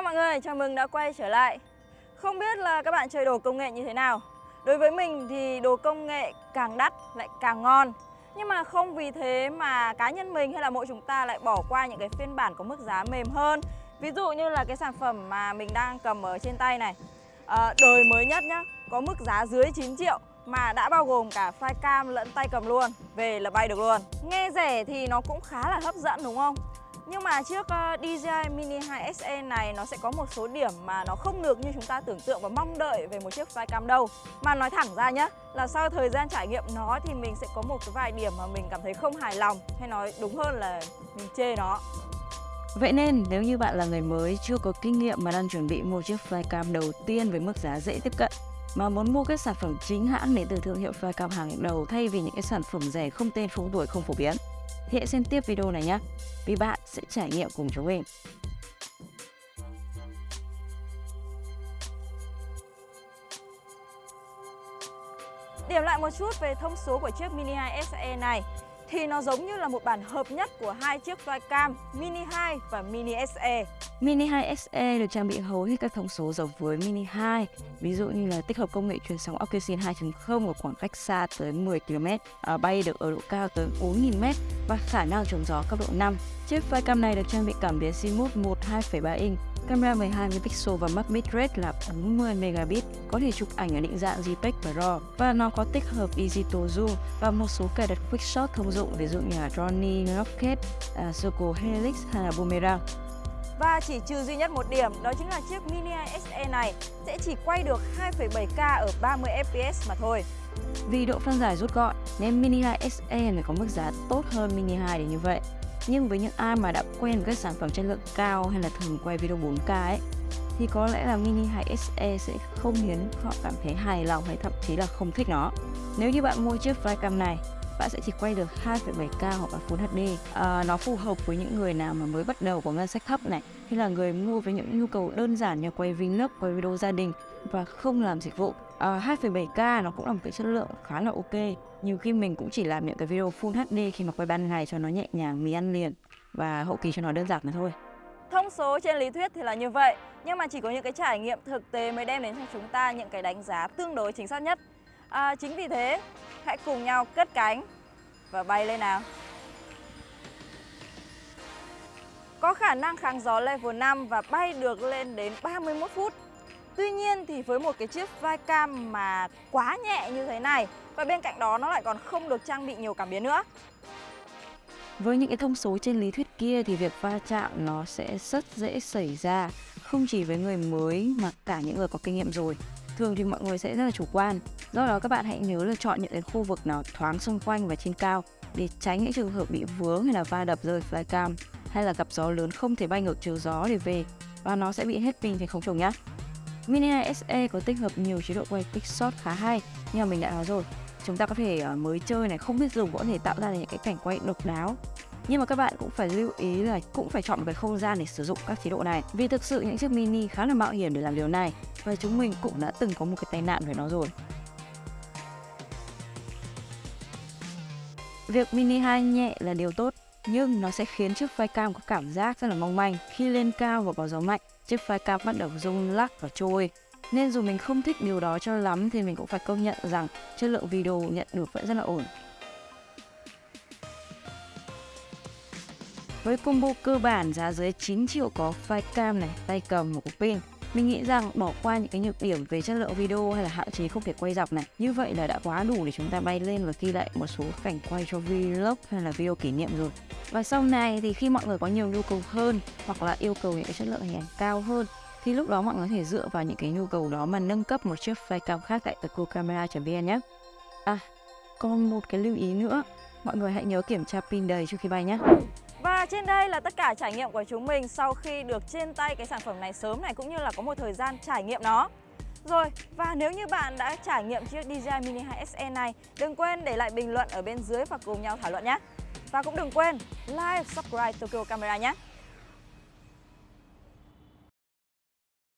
chào mọi người, chào mừng đã quay trở lại. Không biết là các bạn chơi đồ công nghệ như thế nào. Đối với mình thì đồ công nghệ càng đắt lại càng ngon. Nhưng mà không vì thế mà cá nhân mình hay là mỗi chúng ta lại bỏ qua những cái phiên bản có mức giá mềm hơn. Ví dụ như là cái sản phẩm mà mình đang cầm ở trên tay này. À, Đời mới nhất nhá, có mức giá dưới 9 triệu mà đã bao gồm cả flycam lẫn tay cầm luôn Về là bay được luôn. Nghe rẻ thì nó cũng khá là hấp dẫn đúng không? Nhưng mà chiếc ờ, DJI Mini 2 SE này nó sẽ có một số điểm mà nó không được như chúng ta tưởng tượng và mong đợi về một chiếc flycam đâu. Mà nói thẳng ra nhá, là sau thời gian trải nghiệm nó thì mình sẽ có một cái vài điểm mà mình cảm thấy không hài lòng Hay nói đúng hơn là mình chê nó. Vậy nên nếu như bạn là người mới chưa có kinh nghiệm mà đang chuẩn bị mua chiếc flycam đầu tiên với mức giá dễ tiếp cận mà muốn mua các sản phẩm chính hãng đến từ thương hiệu flycam hàng đầu thay vì những cái sản phẩm rẻ không tên không tuổi không phổ biến hãy xem tiếp video này nhé vì bạn sẽ trải nghiệm cùng chúng mình Điểm lại một chút về thông số của chiếc Mini 2 SE này thì nó giống như là một bản hợp nhất của hai chiếc flycam Mini 2 và Mini SE. Mini 2 SE được trang bị hầu hết các thông số giống với Mini 2, ví dụ như là tích hợp công nghệ truyền sóng Ocusin 2.0 ở khoảng cách xa tới 10 km, à, bay được ở độ cao tới 4.000m và khả năng chống gió cấp độ 5. Chiếc flycam này được trang bị cảm biến CMOS 1 2.3 inch, camera 12 megapixel và max bitrate là 40 megabit, có thể chụp ảnh ở định dạng JPEG và RAW và nó có tích hợp Digital Zoom và một số cài đặt quick shot thông dụng ví dụ như là Johnny, Rocket, uh, Circle Helix hay là Boomerang. Và chỉ trừ duy nhất một điểm đó chính là chiếc Mini 2 SE này sẽ chỉ quay được 2,7K ở 30 fps mà thôi. Vì độ phân giải rút gọn nên Mini 2 SE này có mức giá tốt hơn Mini 2 để như vậy. Nhưng với những ai mà đã quen với các sản phẩm chất lượng cao hay là thường quay video 4K ấy thì có lẽ là Mini 2 SE sẽ không khiến họ cảm thấy hài lòng hay thậm chí là không thích nó. Nếu như bạn mua chiếc flycam này bạn sẽ chỉ quay được 2,7K hoặc là Full HD. À, nó phù hợp với những người nào mà mới bắt đầu có ngân sách thấp này, hay là người mua với những nhu cầu đơn giản như quay vlog, quay video gia đình và không làm dịch vụ. Ờ, uh, 2,7K nó cũng là một cái chất lượng khá là ok. Nhiều khi mình cũng chỉ làm những cái video Full HD khi mà quay ban ngày cho nó nhẹ nhàng, mì ăn liền và hậu kỳ cho nó đơn giản mà thôi. Thông số trên lý thuyết thì là như vậy, nhưng mà chỉ có những cái trải nghiệm thực tế mới đem đến cho chúng ta những cái đánh giá tương đối chính xác nhất. À, chính vì thế, hãy cùng nhau cất cánh và bay lên nào. Có khả năng kháng gió level 5 và bay được lên đến 31 phút. Tuy nhiên thì với một cái chiếc flycam mà quá nhẹ như thế này, và bên cạnh đó nó lại còn không được trang bị nhiều cảm biến nữa. Với những cái thông số trên lý thuyết kia thì việc va chạm nó sẽ rất dễ xảy ra, không chỉ với người mới mà cả những người có kinh nghiệm rồi thường thì mọi người sẽ rất là chủ quan. Do đó các bạn hãy nhớ là chọn những cái khu vực nào thoáng xung quanh và trên cao để tránh những trường hợp bị vướng hay là va đập rơi flycam hay là gặp gió lớn không thể bay ngược chiều gió để về, và nó sẽ bị hết pin thì không trùng nhá. Mini này SE có tích hợp nhiều chế độ quay quick shot khá hay nhưng mà mình đã nói rồi chúng ta có thể ờ, mới chơi này không biết dùng có thể tạo ra những cái cảnh quay độc đáo. Nhưng mà các bạn cũng phải lưu ý là cũng phải chọn một cái không gian để sử dụng các chế độ này vì thực sự những chiếc mini khá là mạo hiểm để làm điều này và chúng mình cũng đã từng có một cái tai nạn với nó rồi. Việc mini 2 nhẹ là điều tốt, nhưng nó sẽ khiến chiếc flycam có cảm giác rất là mong manh. Khi lên cao và có gió mạnh, chiếc flycam bắt đầu rung lắc và trôi. Nên dù mình không thích điều đó cho lắm thì mình cũng phải công nhận rằng chất lượng video nhận được vẫn rất là ổn. Với combo cơ bản giá dưới 9 triệu có flycam này, tay cầm một cục pin. Mình nghĩ rằng bỏ qua những cái nhược điểm về chất lượng video hay là hạn chế không thể quay dọc này, như vậy là đã quá đủ để chúng ta bay lên và ghi lại một số cảnh quay cho vlog hay là video kỷ niệm rồi. Và sau này thì khi mọi người có nhiều nhu cầu hơn hoặc là yêu cầu những cái chất lượng hình ảnh cao hơn thì lúc đó mọi người có thể dựa vào những cái nhu cầu đó mà nâng cấp một chiếc flycam khác tại tecocamera.vn nhé. À, còn một cái lưu ý nữa, mọi người hãy nhớ kiểm tra pin đầy trước khi bay nhé. Và trên đây là tất cả trải nghiệm của chúng mình sau khi được trên tay cái sản phẩm này sớm này cũng như là có một thời gian trải nghiệm nó. Rồi, và nếu như bạn đã trải nghiệm chiếc DJI Mini 2 SE này, đừng quên để lại bình luận ở bên dưới và cùng nhau thảo luận nhé. Và cũng đừng quên like, subscribe Tokyo Camera nhé.